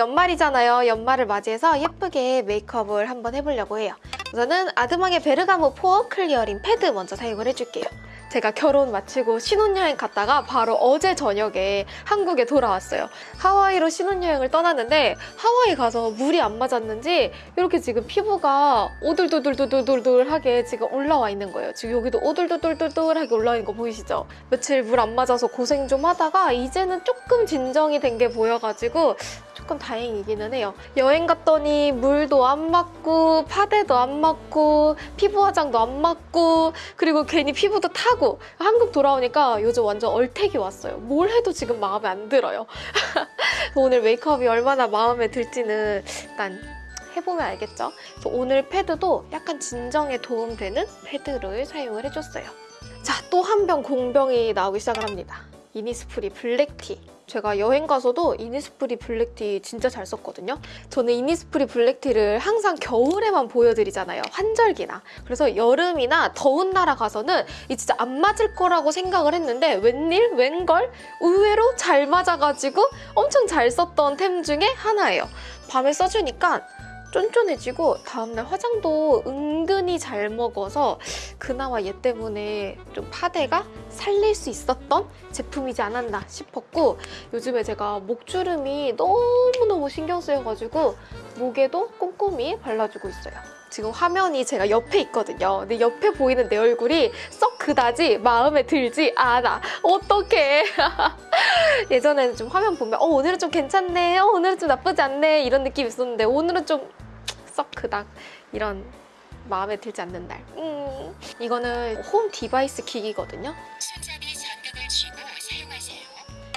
연말이잖아요. 연말을 맞이해서 예쁘게 메이크업을 한번 해보려고 해요. 우선은 아드망의 베르가모 pore clearing 패드 먼저 사용을 해줄게요. 제가 결혼 마치고 신혼여행 갔다가 바로 어제 저녁에 한국에 돌아왔어요. 하와이로 신혼여행을 떠났는데 하와이 가서 물이 안 맞았는지 이렇게 지금 피부가 오돌도돌도돌돌하게 지금 올라와 있는 거예요. 지금 여기도 오돌도돌도돌하게 올라와 있는 거 보이시죠? 며칠 물 안 맞아서 고생 좀 하다가 이제는 조금 진정이 된 게 보여가지고 조금 다행이기는 해요. 여행 갔더니 물도 안 맞고 파데도 안 맞고 피부 화장도 안 맞고 그리고 괜히 피부도 타고 한국 돌아오니까 요즘 완전 얼택이 왔어요. 뭘 해도 지금 마음에 안 들어요. 오늘 메이크업이 얼마나 마음에 들지는 일단 해보면 알겠죠? 오늘 패드도 약간 진정에 도움되는 패드를 사용을 해줬어요. 자, 또 한 병 공병이 나오기 시작을 합니다. 이니스프리 블랙티. 제가 여행 가서도 이니스프리 블랙티 진짜 잘 썼거든요. 저는 이니스프리 블랙티를 항상 겨울에만 보여드리잖아요. 환절기나. 그래서 여름이나 더운 나라 가서는 이 진짜 안 맞을 거라고 생각을 했는데 웬일? 웬걸? 의외로 잘 맞아가지고 엄청 잘 썼던 템 중에 하나예요. 밤에 써주니까 쫀쫀해지고 다음날 화장도 은근히 잘 먹어서 그나마 얘 때문에 좀 파데가 살릴 수 있었던 제품이지 않았나 싶었고 요즘에 제가 목주름이 너무너무 신경 쓰여가지고 목에도 꼼꼼히 발라주고 있어요. 지금 화면이 제가 옆에 있거든요. 근데 옆에 보이는 내 얼굴이 썩 그다지 마음에 들지 않아. 어떡해. 예전에는 좀 화면 보면 어 오늘은 좀 괜찮네, 어 오늘은 좀 나쁘지 않네 이런 느낌이 있었는데 오늘은 좀 썩 그닥 이런 마음에 들지 않는 날. 음, 이거는 홈 device 기기거든요.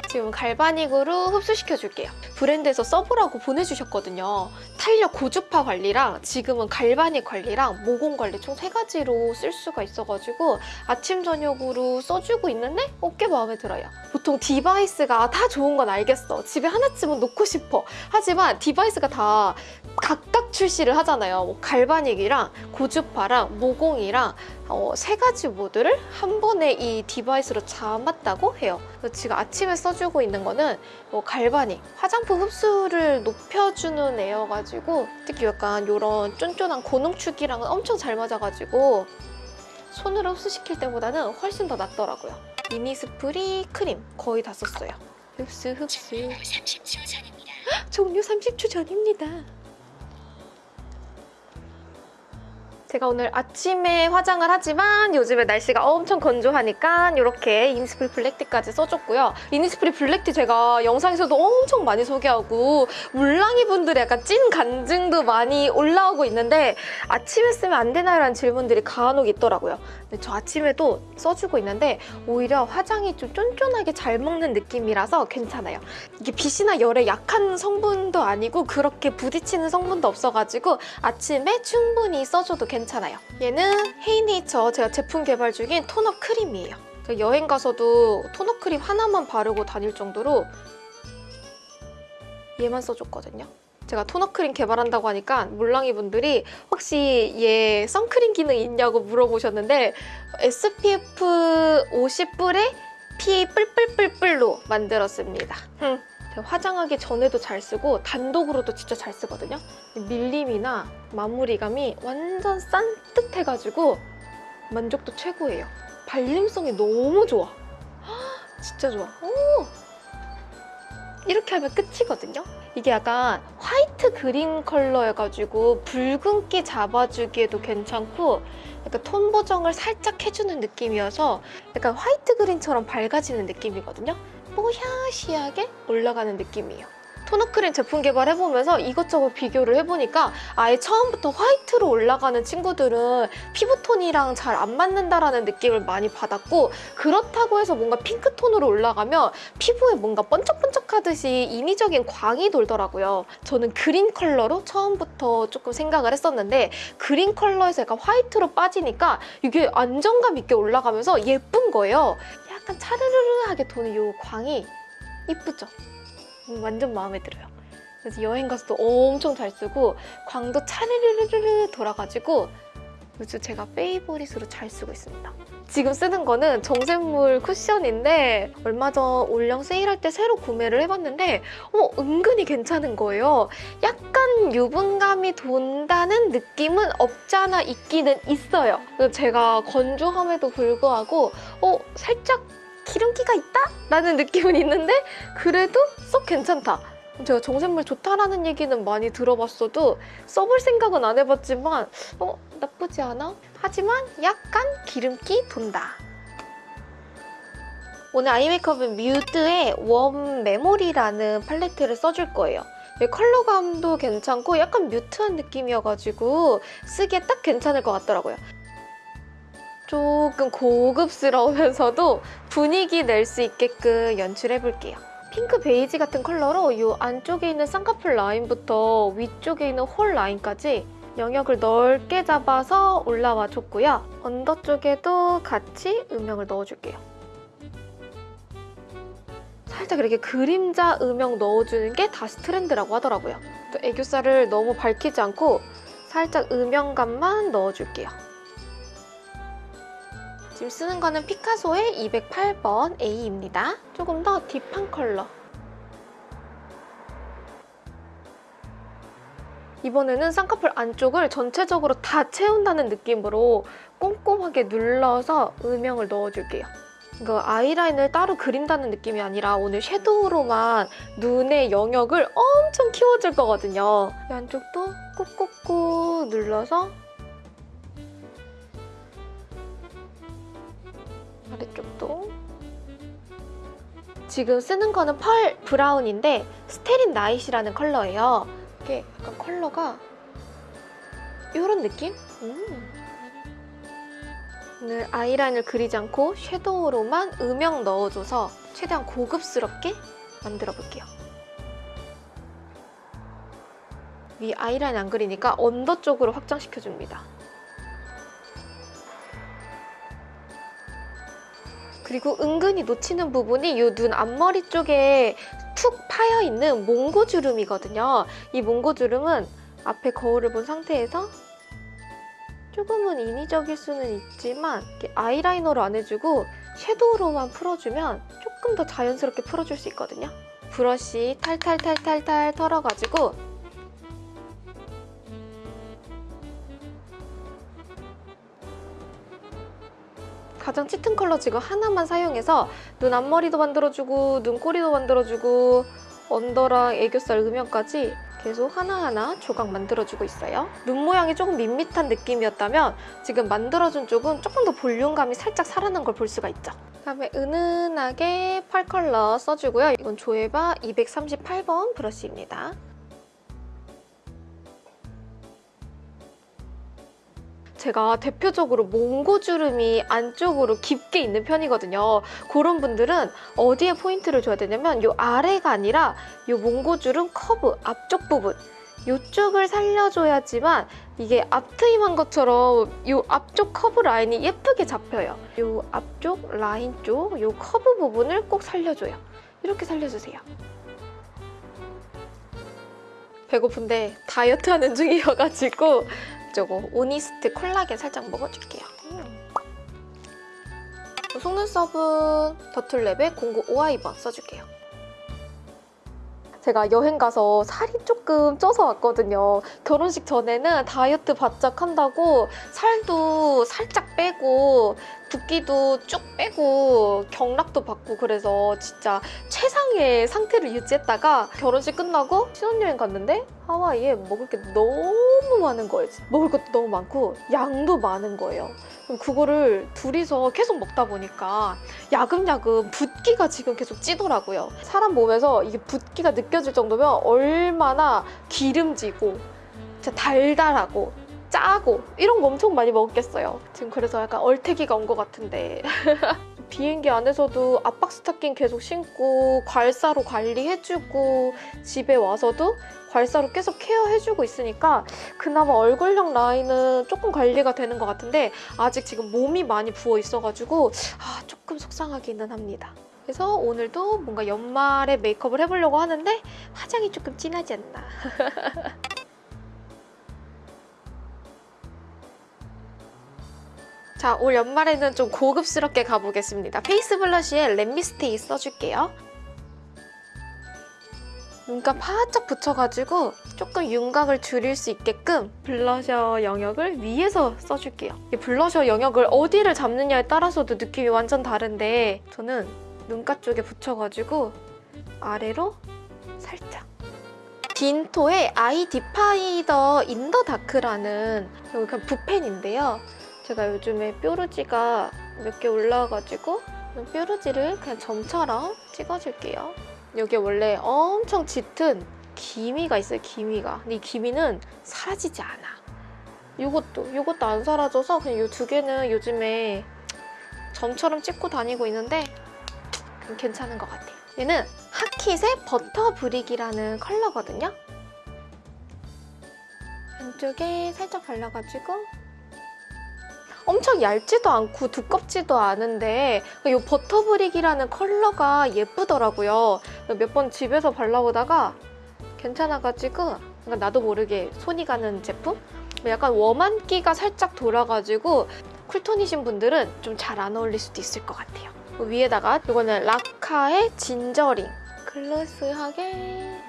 지금 galvanic으로 흡수시켜 줄게요. 브랜드에서 써보라고 보내주셨거든요. 탄력 고주파 관리랑 지금은 galvanic 관리랑 모공 관리 총 세 가지로 쓸 수가 있어가지고 아침 저녁으로 써주고 있는데 꽤 마음에 들어요. 보통 device가 다 좋은 건 알겠어. 집에 하나쯤은 놓고 싶어. 하지만 device가 다 각각 출시를 하잖아요. 뭐 galvanic이랑 고주파랑 모공이랑 어, 세 가지 모드를 한 번에 이 device로 잡았다고 해요. 지금 아침에 써주고 있는 거는 뭐 galvanic, 화장품 흡수를 높여주는 애여가지고 특히 약간 이런 쫀쫀한 고농축이랑은 엄청 잘 맞아가지고 손으로 흡수시킬 때보다는 훨씬 더 낫더라고요. 이니스프리 크림 거의 다 썼어요. 흡수 흡수. 종료 30초 전입니다. 종료 30초 전입니다. 제가 오늘 아침에 화장을 하지만 요즘에 날씨가 엄청 건조하니까 이렇게 이니스프리 블랙티까지 써줬고요. 이니스프리 블랙티 제가 영상에서도 엄청 많이 소개하고 물랑이 분들의 약간 찐 간증도 많이 올라오고 있는데 아침에 쓰면 안 되나요 라는 질문들이 간혹 있더라고요. 근데 저 아침에도 써주고 있는데 오히려 화장이 좀 쫀쫀하게 잘 먹는 느낌이라서 괜찮아요. 이게 빛이나 열에 약한 성분도 아니고 그렇게 부딪히는 성분도 없어가지고 아침에 충분히 써줘도 괜찮아요. 얘는 헤이네이처 제가 제품 개발 중인 톤업 크림이에요. 여행 가서도 톤업 크림 하나만 바르고 다닐 정도로 얘만 써줬거든요. 제가 톤업 크림 개발한다고 하니까 물랑이 분들이 혹시 얘 선크림 기능 있냐고 물어보셨는데 SPF 50뿔에 PA 뿔뿔뿔뿔로 만들었습니다. 흠. 화장하기 전에도 잘 쓰고 단독으로도 진짜 잘 쓰거든요. 밀림이나 마무리감이 완전 산뜻해가지고 만족도 최고예요. 발림성이 너무 좋아. 헉, 진짜 좋아. 오! 이렇게 하면 끝이거든요. 이게 약간 화이트 그린 컬러여가지고 붉은기 잡아주기에도 괜찮고 약간 톤 보정을 살짝 해주는 느낌이어서 약간 화이트 그린처럼 밝아지는 느낌이거든요. 뽀샤시하게 올라가는 느낌이에요. 토너 크림 제품 개발해보면서 이것저것 비교를 해보니까 아예 처음부터 화이트로 올라가는 친구들은 피부톤이랑 잘 안 맞는다라는 느낌을 많이 받았고 그렇다고 해서 뭔가 핑크톤으로 올라가면 피부에 뭔가 번쩍번쩍하듯이 인위적인 광이 돌더라고요. 저는 그린 컬러로 처음부터 조금 생각을 했었는데 그린 컬러에서 약간 화이트로 빠지니까 이게 안정감 있게 올라가면서 예쁜 거예요. 약간 차르르르하게 도는 이 광이 이쁘죠? 음, 완전 마음에 들어요. 그래서 여행 가서도 엄청 잘 쓰고 광도 차르르르르 돌아가지고 요즘 제가 페이보릿으로 잘 쓰고 있습니다. 지금 쓰는 거는 정샘물 쿠션인데 얼마 전 올영 세일할 때 새로 구매를 해봤는데 어, 은근히 괜찮은 거예요. 약간 유분감이 돈다는 느낌은 없잖아 있기는 있어요. 제가 건조함에도 불구하고 어, 살짝 기름기가 있다? 라는 느낌은 있는데 그래도 썩 괜찮다. 제가 정샘물 좋다라는 얘기는 많이 들어봤어도 써볼 생각은 안 해봤지만 어 나쁘지 않아? 하지만 약간 기름기 돈다. 오늘 아이 메이크업은 뮤드의 웜 메모리라는 팔레트를 써줄 거예요. 이 컬러감도 괜찮고 약간 mute한 느낌이어가지고 쓰기에 딱 괜찮을 것 같더라고요. 조금 고급스러우면서도 분위기 낼 수 있게끔 연출해볼게요. 핑크 베이지 같은 컬러로 이 안쪽에 있는 쌍꺼풀 라인부터 위쪽에 있는 hole 라인까지 영역을 넓게 잡아서 올라와 줬고요. 언더 쪽에도 같이 음영을 넣어줄게요. 살짝 이렇게 그림자 음영 넣어주는 게 다시 트렌드라고 하더라고요. 또 애교살을 너무 밝히지 않고 살짝 음영감만 넣어줄게요. 지금 쓰는 거는 피카소의 208번 A입니다. 조금 더 딥한 컬러. 이번에는 쌍꺼풀 안쪽을 전체적으로 다 채운다는 느낌으로 꼼꼼하게 눌러서 음영을 넣어줄게요. 이거 아이라인을 따로 그린다는 느낌이 아니라 오늘 섀도우로만 눈의 영역을 엄청 키워줄 거거든요. 이 안쪽도 꾹꾹꾹 눌러서 지금 쓰는 거는 펄 브라운인데 스테린 나이시라는 컬러예요. 이게 약간 컬러가 이런 느낌? 음. 오늘 아이라인을 그리지 않고 섀도우로만 음영 넣어줘서 최대한 고급스럽게 만들어 볼게요. 위 아이라인 안 그리니까 언더 쪽으로 확장시켜줍니다. 그리고 은근히 놓치는 부분이 이 눈 앞머리 쪽에 툭 파여 있는 몽고주름이거든요. 이 몽고주름은 앞에 거울을 본 상태에서 조금은 인위적일 수는 있지만 아이라이너로 안 해주고 섀도우로만 풀어주면 조금 더 자연스럽게 풀어줄 수 있거든요. 브러쉬 탈탈탈탈탈 털어가지고 가장 짙은 컬러 지금 하나만 사용해서 눈 앞머리도 만들어주고 눈꼬리도 만들어주고 언더랑 애교살 음영까지 계속 하나하나 조각 만들어주고 있어요. 눈 모양이 조금 밋밋한 느낌이었다면 지금 만들어준 쪽은 조금 더 볼륨감이 살짝 살아난 걸 볼 수가 있죠. 그다음에 은은하게 펄 컬러 써주고요. 이건 조에바 238번 브러쉬입니다. 제가 대표적으로 몽고주름이 안쪽으로 깊게 있는 편이거든요. 그런 분들은 어디에 포인트를 줘야 되냐면 이 아래가 아니라 이 몽고주름 커브 앞쪽 부분 이쪽을 살려줘야지만 이게 앞트임한 것처럼 이 앞쪽 커브 라인이 예쁘게 잡혀요. 이 앞쪽 라인 쪽 이 커브 부분을 꼭 살려줘요. 이렇게 살려주세요. 배고픈데 다이어트 하는 중이어가지고 저거 오니스트 콜라겐 살짝 먹어줄게요. 음. 속눈썹은 더툴랩의 095i 번 써줄게요. 제가 여행 가서 살이 조금 쪄서 왔거든요. 결혼식 전에는 다이어트 바짝 한다고 살도 살짝 빼고 붓기도 쭉 빼고 경락도 받고 그래서 진짜 최상의 상태를 유지했다가 결혼식 끝나고 신혼여행 갔는데 하와이에 먹을 게 너무 많은 거예요. 먹을 것도 너무 많고 양도 많은 거예요. 그거를 둘이서 계속 먹다 보니까 야금야금 붓기가 지금 계속 찌더라고요. 사람 몸에서 이게 붓기가 느껴질 정도면 얼마나 기름지고 달달하고 짜고 이런 거 엄청 많이 먹었겠어요. 지금 그래서 약간 얼태기가 온 것 같은데 비행기 안에서도 압박 스타킹 계속 신고 괄사로 관리해주고 집에 와서도 괄사로 계속 케어해주고 있으니까 그나마 얼굴형 라인은 조금 관리가 되는 것 같은데 아직 지금 몸이 많이 부어 있어가지고 아, 조금 속상하기는 합니다. 그래서 오늘도 뭔가 연말에 메이크업을 해보려고 하는데 화장이 조금 진하지 않나. 자, 올 연말에는 좀 고급스럽게 가보겠습니다. face blush에 let me stay 써줄게요. 눈가 바짝 붙여가지고 조금 윤곽을 줄일 수 있게끔 블러셔 영역을 위에서 써줄게요. 이 블러셔 영역을 어디를 잡느냐에 따라서도 느낌이 완전 다른데 저는 눈가 쪽에 붙여가지고 아래로 살짝 딘토의 eye definer in the dark라는 여기 그냥 붓펜인데요. 제가 요즘에 뾰루지가 몇 개 올라와가지고 뾰루지를 그냥 점처럼 찍어줄게요. 여기 원래 엄청 짙은 기미가 있어요, 기미가. 근데 이 기미는 사라지지 않아. 이것도, 이것도 안 사라져서 그냥 이 두 개는 요즘에 점처럼 찍고 다니고 있는데 괜찮은 것 같아요. 얘는 하킷의 버터 브릭이라는 컬러거든요. 왼쪽에 살짝 발라가지고 엄청 얇지도 않고 두껍지도 않은데 이 버터 브릭이라는 컬러가 예쁘더라고요. 몇 번 집에서 발라보다가 괜찮아가지고 나도 모르게 손이 가는 제품? 약간 웜한 기가 살짝 돌아가지고 쿨톤이신 분들은 좀 잘 안 어울릴 수도 있을 것 같아요. 위에다가 이거는 라카의 진저링 글래스하게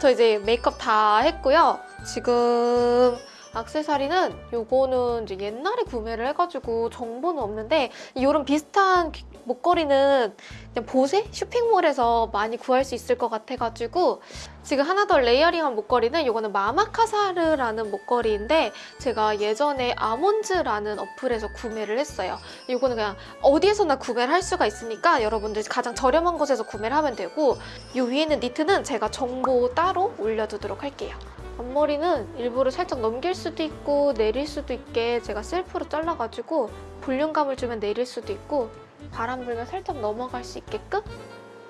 저 이제 메이크업 다 했고요. 지금 액세서리는 요거는 이제 옛날에 구매를 해가지고 정보는 없는데 이런 비슷한 귀- 목걸이는 그냥 보세 쇼핑몰에서 많이 구할 수 있을 것 같아가지고 지금 하나 더 layering한 목걸이는 요거는 마마카사르라는 목걸이인데 제가 예전에 아몬즈라는 어플에서 구매를 했어요. 요거는 그냥 어디에서나 구매를 할 수가 있으니까 여러분들 가장 저렴한 곳에서 구매를 하면 되고 요 위에 있는 니트는 제가 정보 따로 올려두도록 할게요. 앞머리는 일부러 살짝 넘길 수도 있고 내릴 수도 있게 제가 셀프로 잘라가지고 볼륨감을 주면 내릴 수도 있고 바람 불면 살짝 넘어갈 수 있게끔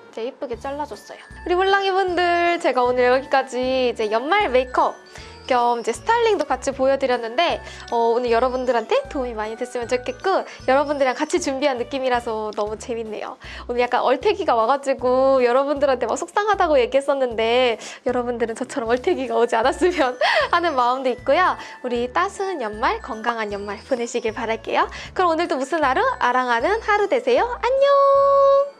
이제 예쁘게 잘라줬어요. 우리 몰랑이 분들 제가 오늘 여기까지 이제 연말 메이크업 겸 이제 스타일링도 같이 보여드렸는데 어, 오늘 여러분들한테 도움이 많이 됐으면 좋겠고 여러분들이랑 같이 준비한 느낌이라서 너무 재밌네요. 오늘 약간 얼태기가 와가지고 여러분들한테 막 속상하다고 얘기했었는데 여러분들은 저처럼 얼태기가 오지 않았으면 하는 마음도 있고요. 우리 따스한 연말, 건강한 연말 보내시길 바랄게요. 그럼 오늘도 무슨 하루? 아랑하는 하루 되세요. 안녕!